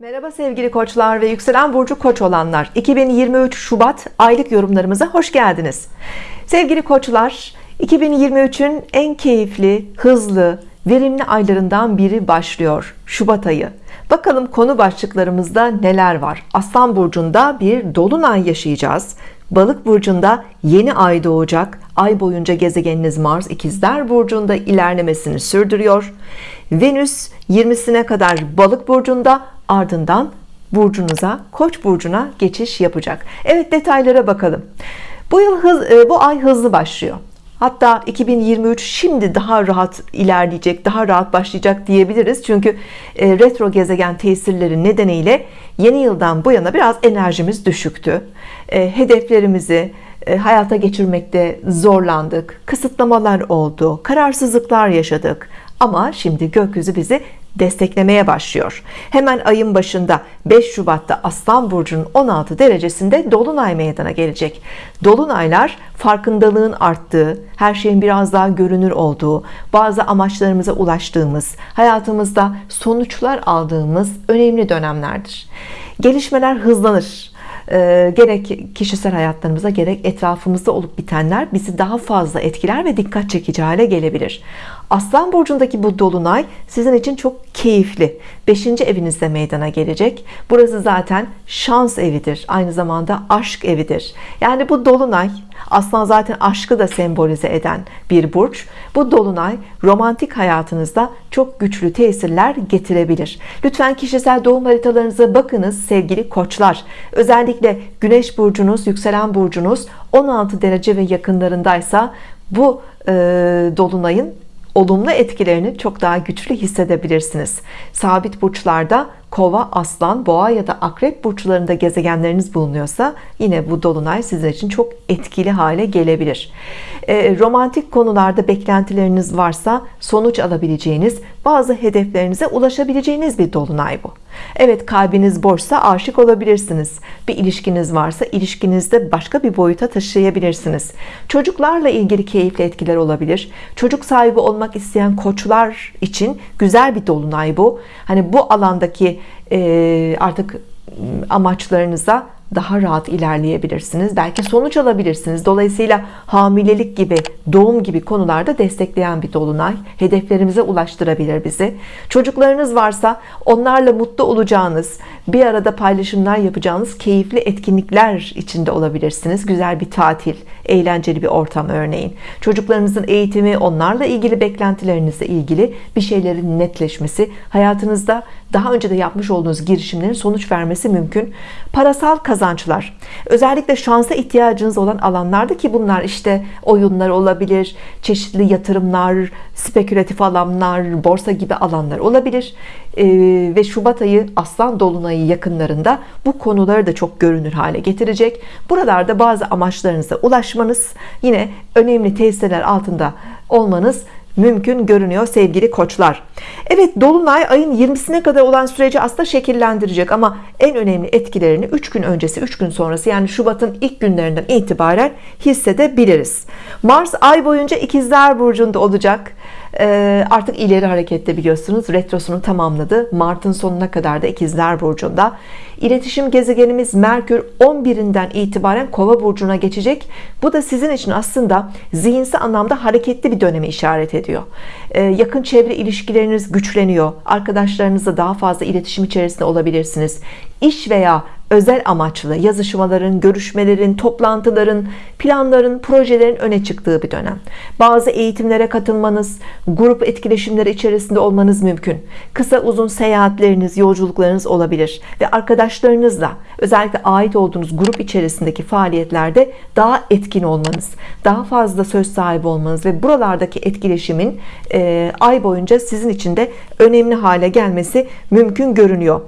Merhaba sevgili koçlar ve yükselen burcu koç olanlar. 2023 Şubat aylık yorumlarımıza hoş geldiniz. Sevgili koçlar 2023'ün en keyifli hızlı verimli aylarından biri başlıyor Şubat ayı. Bakalım konu başlıklarımızda neler var? Aslan burcunda bir dolunay yaşayacağız. Balık burcunda yeni ay doğacak. Ay boyunca gezegeniniz Mars ikizler burcunda ilerlemesini sürdürüyor. Venüs 20'sine kadar balık burcunda ardından burcunuza koç burcuna geçiş yapacak. Evet detaylara bakalım. Bu yıl hız, e, bu ay hızlı başlıyor. Hatta 2023 şimdi daha rahat ilerleyecek daha rahat başlayacak diyebiliriz. Çünkü e, retro gezegen tesirleri nedeniyle yeni yıldan bu yana biraz enerjimiz düşüktü. E, hedeflerimizi hayata geçirmekte zorlandık. Kısıtlamalar oldu kararsızlıklar yaşadık. Ama şimdi gökyüzü bizi desteklemeye başlıyor. Hemen ayın başında 5 Şubat'ta Aslan Burcu'nun 16 derecesinde Dolunay meydana gelecek. Dolunaylar farkındalığın arttığı her şeyin biraz daha görünür olduğu bazı amaçlarımıza ulaştığımız hayatımızda sonuçlar aldığımız önemli dönemlerdir. Gelişmeler hızlanır. E, gerek kişisel hayatlarımıza gerek etrafımızda olup bitenler bizi daha fazla etkiler ve dikkat çekici hale gelebilir Aslan burcundaki bu dolunay sizin için çok keyifli. 5. evinizde meydana gelecek. Burası zaten şans evidir aynı zamanda aşk evidir. Yani bu dolunay Aslan zaten aşkı da sembolize eden bir burç. Bu dolunay romantik hayatınızda çok güçlü tesirler getirebilir. Lütfen kişisel doğum haritalarınıza bakınız sevgili koçlar. Özellikle güneş burcunuz yükselen burcunuz 16 derece ve yakınlarındaysa bu e, dolunayın olumlu etkilerini çok daha güçlü hissedebilirsiniz. Sabit burçlarda kova aslan boğa ya da akrep burçlarında gezegenleriniz bulunuyorsa yine bu dolunay sizin için çok etkili hale gelebilir. E, romantik konularda beklentileriniz varsa sonuç alabileceğiniz bazı hedeflerinize ulaşabileceğiniz bir dolunay bu Evet kalbiniz boşsa aşık olabilirsiniz. Bir ilişkiniz varsa ilişkinizde başka bir boyuta taşıyabilirsiniz. Çocuklarla ilgili keyifli etkiler olabilir. Çocuk sahibi olmak isteyen koçlar için güzel bir dolunay bu. Hani bu alandaki artık amaçlarınıza daha rahat ilerleyebilirsiniz. Belki sonuç alabilirsiniz. Dolayısıyla hamilelik gibi doğum gibi konularda destekleyen bir dolunay hedeflerimize ulaştırabilir bizi. Çocuklarınız varsa onlarla mutlu olacağınız bir arada paylaşımlar yapacağınız keyifli etkinlikler içinde olabilirsiniz. Güzel bir tatil eğlenceli bir ortam örneğin. Çocuklarınızın eğitimi onlarla ilgili beklentilerinizle ilgili bir şeylerin netleşmesi hayatınızda daha önce de yapmış olduğunuz girişimlerin sonuç vermesi mümkün. Parasal kazançlar özellikle şansa ihtiyacınız olan alanlarda ki bunlar işte oyunlar olabilir çeşitli yatırımlar spekülatif alanlar borsa gibi alanlar olabilir. Ee, ve Şubat ayı Aslan Dolunay'ı yakınlarında bu konuları da çok görünür hale getirecek. Buralarda bazı amaçlarınıza ulaşmanız yine önemli tesirler altında olmanız mümkün görünüyor sevgili koçlar. Evet Dolunay ayın 20'sine kadar olan süreci aslında şekillendirecek ama en önemli etkilerini 3 gün öncesi 3 gün sonrası yani Şubat'ın ilk günlerinden itibaren hissedebiliriz. Mars ay boyunca ikizler burcunda olacak artık ileri harekette biliyorsunuz retrosunu tamamladı. Mart'ın sonuna kadar da ikizler burcunda. İletişim gezegenimiz Merkür 11'inden itibaren kova burcuna geçecek. Bu da sizin için aslında zihinsel anlamda hareketli bir dönemi işaret ediyor. Ee, yakın çevre ilişkileriniz güçleniyor. Arkadaşlarınızla daha fazla iletişim içerisinde olabilirsiniz. İş veya özel amaçlı yazışmaların, görüşmelerin, toplantıların, planların, projelerin öne çıktığı bir dönem. Bazı eğitimlere katılmanız, grup etkileşimleri içerisinde olmanız mümkün. Kısa uzun seyahatleriniz, yolculuklarınız olabilir ve arkadaşlarınızla özellikle ait olduğunuz grup içerisindeki faaliyetlerde daha etkin olmanız, daha fazla söz sahibi olmanız ve buralardaki etkileşimin e, ay boyunca sizin için de önemli hale gelmesi mümkün görünüyor.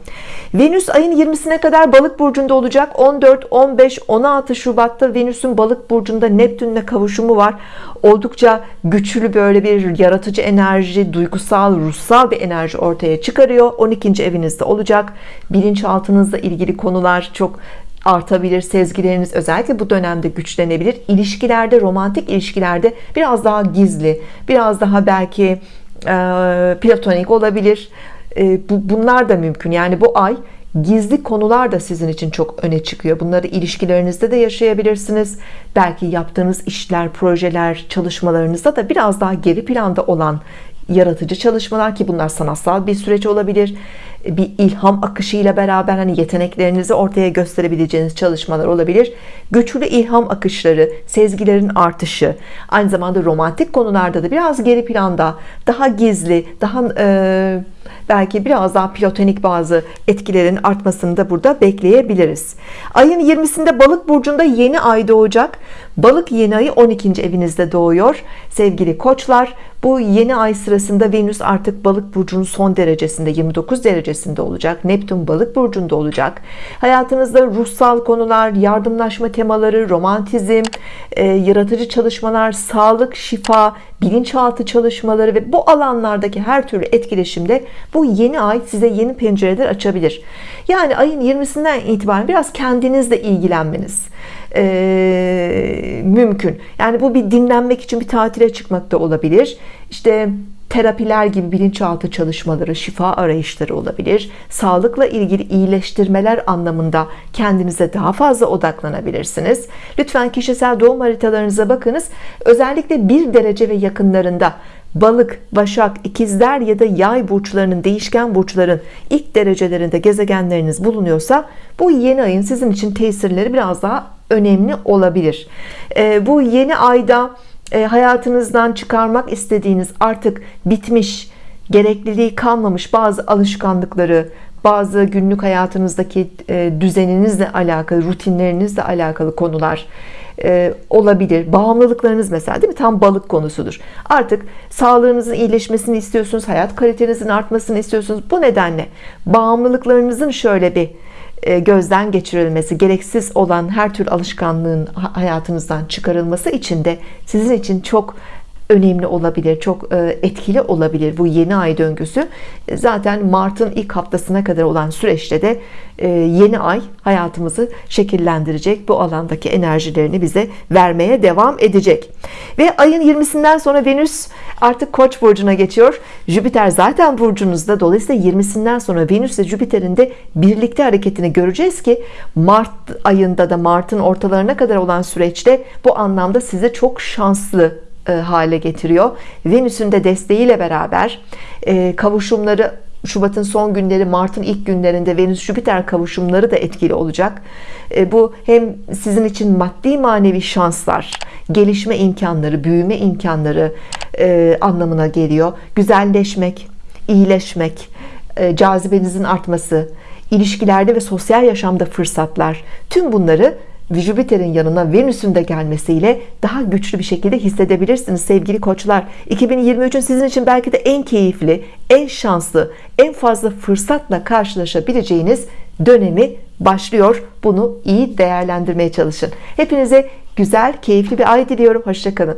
Venüs ayın 20'sine kadar balık burcunda olacak. 14 15 16 Şubat'ta Venüs'ün balık burcunda Neptün'le kavuşumu var. Oldukça güçlü böyle bir yaratıcı enerji duygusal ruhsal bir enerji ortaya çıkarıyor. 12. evinizde olacak. Bilinçaltınızla ilgili konular çok artabilir sezgileriniz özellikle bu dönemde güçlenebilir. İlişkilerde romantik ilişkilerde biraz daha gizli biraz daha belki e, platonik olabilir. E, bu, bunlar da mümkün. Yani bu ay gizli konular da sizin için çok öne çıkıyor. Bunları ilişkilerinizde de yaşayabilirsiniz. Belki yaptığınız işler projeler çalışmalarınızda da biraz daha geri planda olan yaratıcı çalışmalar ki bunlar sanatsal bir süreç olabilir. Bir ilham akışıyla beraber hani yeteneklerinizi ortaya gösterebileceğiniz çalışmalar olabilir. Güçlü ilham akışları sezgilerin artışı aynı zamanda romantik konularda da biraz geri planda daha gizli daha e, belki biraz daha platonik bazı etkilerin artmasını da burada bekleyebiliriz. Ayın 20'sinde balık burcunda yeni ay doğacak. Balık yeni ayı 12. evinizde doğuyor. Sevgili koçlar bu yeni ay sırasında Venüs artık balık burcunun son derecesinde 29 derecesinde olacak. Neptün balık burcunda olacak. Hayatınızda ruhsal konular yardımlaşma temaları romantizm e, yaratıcı çalışmalar sağlık şifa bilinçaltı çalışmaları ve bu alanlardaki her türlü etkileşimde bu yeni ay size yeni pencereler açabilir. Yani ayın 20'sinden itibaren biraz kendinizle ilgilenmeniz e, mümkün. Yani bu bir dinlenmek için bir tatile çıkmak da olabilir. İşte terapiler gibi bilinçaltı çalışmaları şifa arayışları olabilir. Sağlıkla ilgili iyileştirmeler anlamında kendinize daha fazla odaklanabilirsiniz. Lütfen kişisel doğum haritalarınıza bakınız. Özellikle bir derece ve yakınlarında balık başak ikizler ya da yay burçlarının değişken burçların ilk derecelerinde gezegenleriniz bulunuyorsa bu yeni ayın sizin için tesirleri biraz daha önemli olabilir. Ee, bu yeni ayda e, hayatınızdan çıkarmak istediğiniz artık bitmiş gerekliliği kalmamış bazı alışkanlıkları bazı günlük hayatınızdaki e, düzeninizle alakalı rutinlerinizle alakalı konular e, olabilir. Bağımlılıklarınız mesela değil mi? Tam balık konusudur. Artık sağlığınızın iyileşmesini istiyorsunuz hayat kalitenizin artmasını istiyorsunuz. Bu nedenle bağımlılıklarınızın şöyle bir e, gözden geçirilmesi gereksiz olan her tür alışkanlığın hayatınızdan çıkarılması için de sizin için çok önemli olabilir çok e, etkili olabilir bu yeni ay döngüsü. Zaten Mart'ın ilk haftasına kadar olan süreçte de e, yeni ay hayatımızı şekillendirecek bu alandaki enerjilerini bize vermeye devam edecek. Ve ayın 20'sinden sonra Venüs artık Koç burcuna geçiyor. Jüpiter zaten burcunuzda. Dolayısıyla 20'sinden sonra Venüs ve Jüpiter'in de birlikte hareketini göreceğiz ki Mart ayında da Mart'ın ortalarına kadar olan süreçte bu anlamda size çok şanslı e, hale getiriyor. Venüs'ün de desteğiyle beraber e, kavuşumları Şubat'ın son günleri Mart'ın ilk günlerinde Venüs Jüpiter kavuşumları da etkili olacak. E, bu hem sizin için maddi manevi şanslar gelişme imkanları büyüme imkanları anlamına geliyor. Güzelleşmek iyileşmek cazibenizin artması ilişkilerde ve sosyal yaşamda fırsatlar tüm bunları Jüpiter'in yanına Venüs'ün de gelmesiyle daha güçlü bir şekilde hissedebilirsiniz sevgili koçlar. 2023'ün sizin için belki de en keyifli en şanslı en fazla fırsatla karşılaşabileceğiniz dönemi başlıyor. Bunu iyi değerlendirmeye çalışın. Hepinize güzel keyifli bir ay diliyorum. Hoşçakalın